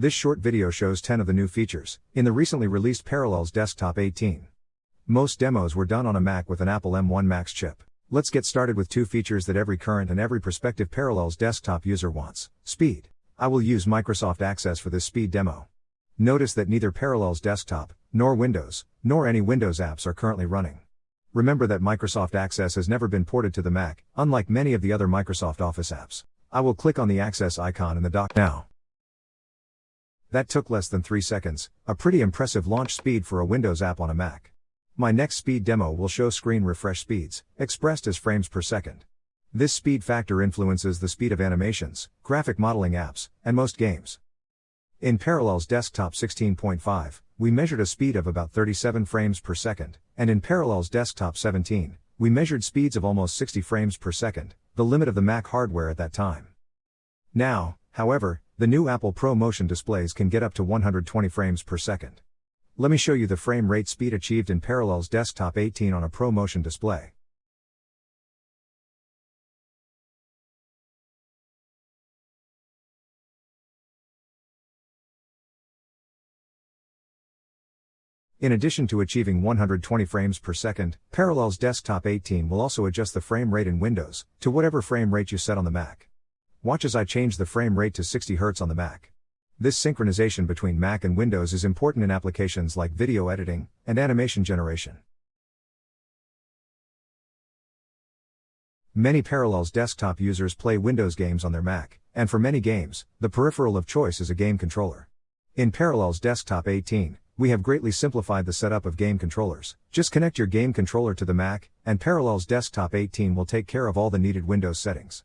This short video shows 10 of the new features in the recently released Parallels Desktop 18. Most demos were done on a Mac with an Apple M1 Max chip. Let's get started with two features that every current and every prospective Parallels desktop user wants speed. I will use Microsoft Access for this speed demo. Notice that neither Parallels Desktop, nor Windows, nor any Windows apps are currently running. Remember that Microsoft Access has never been ported to the Mac, unlike many of the other Microsoft Office apps. I will click on the Access icon in the dock now. That took less than 3 seconds, a pretty impressive launch speed for a Windows app on a Mac. My next speed demo will show screen refresh speeds, expressed as frames per second. This speed factor influences the speed of animations, graphic modeling apps, and most games. In Parallels Desktop 16.5, we measured a speed of about 37 frames per second, and in Parallels Desktop 17, we measured speeds of almost 60 frames per second, the limit of the Mac hardware at that time. Now, however, the new Apple Pro Motion displays can get up to 120 frames per second. Let me show you the frame rate speed achieved in Parallels Desktop 18 on a Pro Motion display. In addition to achieving 120 frames per second, Parallels Desktop 18 will also adjust the frame rate in Windows to whatever frame rate you set on the Mac. Watch as I change the frame rate to 60 Hz on the Mac. This synchronization between Mac and Windows is important in applications like video editing and animation generation. Many Parallels desktop users play Windows games on their Mac, and for many games, the peripheral of choice is a game controller. In Parallels Desktop 18, we have greatly simplified the setup of game controllers. Just connect your game controller to the Mac, and Parallels Desktop 18 will take care of all the needed Windows settings.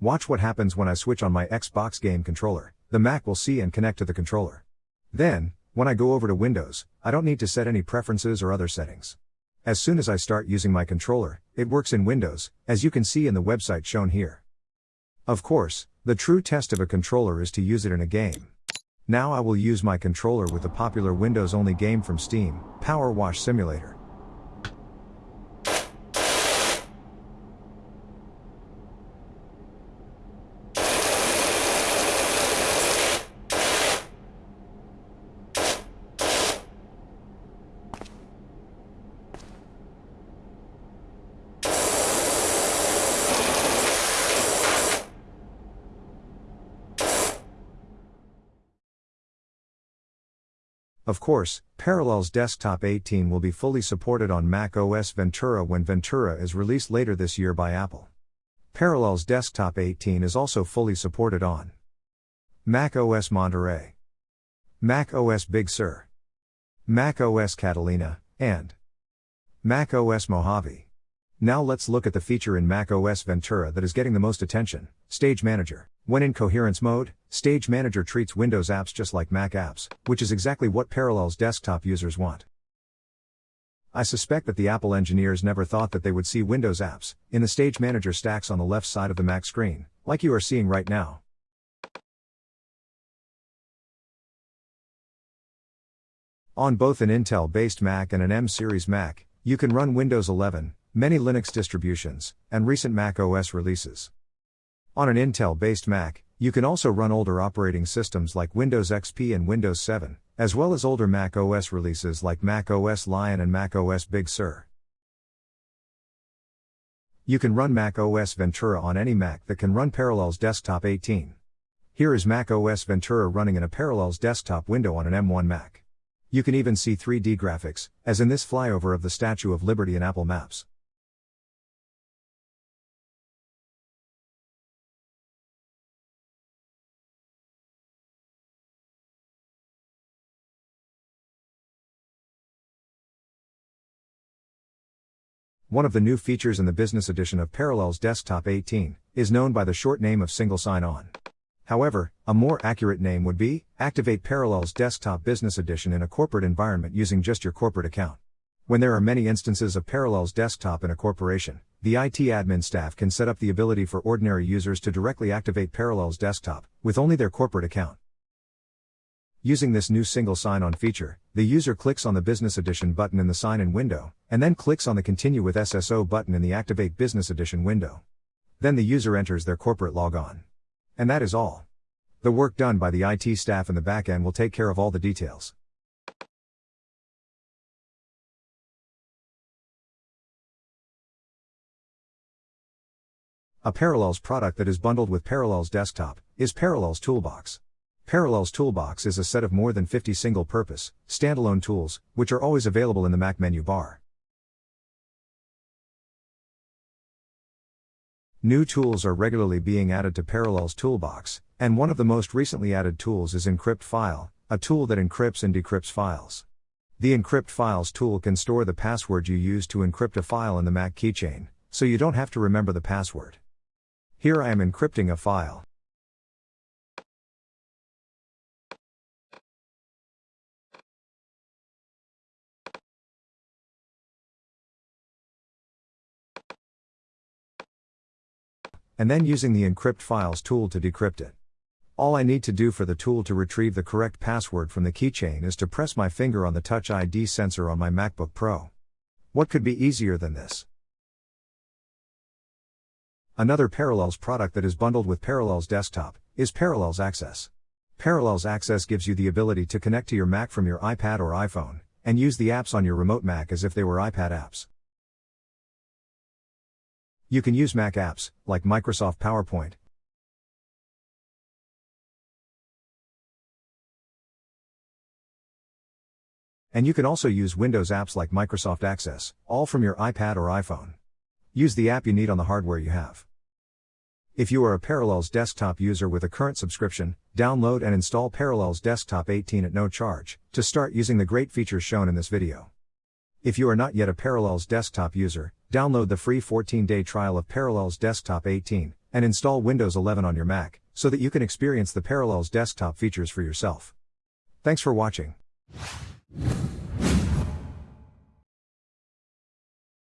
Watch what happens when I switch on my Xbox game controller, the Mac will see and connect to the controller. Then, when I go over to Windows, I don't need to set any preferences or other settings. As soon as I start using my controller, it works in Windows, as you can see in the website shown here. Of course, the true test of a controller is to use it in a game. Now I will use my controller with the popular Windows only game from Steam, Power Wash Simulator. Of course, Parallels Desktop 18 will be fully supported on Mac OS Ventura when Ventura is released later this year by Apple. Parallels Desktop 18 is also fully supported on Mac OS Monterey, Mac OS Big Sur, Mac OS Catalina, and Mac OS Mojave. Now let's look at the feature in Mac OS Ventura that is getting the most attention Stage Manager. When in coherence mode, Stage Manager treats Windows apps just like Mac apps, which is exactly what Parallels desktop users want. I suspect that the Apple engineers never thought that they would see Windows apps in the Stage Manager stacks on the left side of the Mac screen, like you are seeing right now. On both an Intel based Mac and an M series Mac, you can run Windows 11, many Linux distributions, and recent Mac OS releases. On an Intel based Mac, you can also run older operating systems like Windows XP and Windows 7, as well as older Mac OS releases like Mac OS Lion and Mac OS Big Sur. You can run Mac OS Ventura on any Mac that can run Parallels Desktop 18. Here is Mac OS Ventura running in a Parallels desktop window on an M1 Mac. You can even see 3D graphics, as in this flyover of the Statue of Liberty in Apple Maps. One of the new features in the business edition of Parallels Desktop 18 is known by the short name of Single Sign On. However, a more accurate name would be Activate Parallels Desktop Business Edition in a corporate environment using just your corporate account. When there are many instances of Parallels Desktop in a corporation, the IT admin staff can set up the ability for ordinary users to directly activate Parallels Desktop with only their corporate account. Using this new single sign-on feature, the user clicks on the Business Edition button in the sign-in window, and then clicks on the Continue with SSO button in the Activate Business Edition window. Then the user enters their corporate logon. And that is all. The work done by the IT staff in the backend will take care of all the details. A Parallels product that is bundled with Parallels Desktop is Parallels Toolbox. Parallels Toolbox is a set of more than 50 single purpose, standalone tools, which are always available in the Mac menu bar. New tools are regularly being added to Parallels Toolbox, and one of the most recently added tools is Encrypt File, a tool that encrypts and decrypts files. The Encrypt Files tool can store the password you use to encrypt a file in the Mac keychain, so you don't have to remember the password. Here I am encrypting a file. And then using the Encrypt Files tool to decrypt it. All I need to do for the tool to retrieve the correct password from the keychain is to press my finger on the Touch ID sensor on my MacBook Pro. What could be easier than this? Another Parallels product that is bundled with Parallels Desktop is Parallels Access. Parallels Access gives you the ability to connect to your Mac from your iPad or iPhone and use the apps on your remote Mac as if they were iPad apps. You can use Mac apps, like Microsoft PowerPoint. And you can also use Windows apps like Microsoft Access, all from your iPad or iPhone. Use the app you need on the hardware you have. If you are a Parallels desktop user with a current subscription, download and install Parallels Desktop 18 at no charge to start using the great features shown in this video. If you are not yet a Parallels desktop user, download the free 14-day trial of Parallels Desktop 18 and install Windows 11 on your Mac so that you can experience the Parallels desktop features for yourself. Thanks for watching.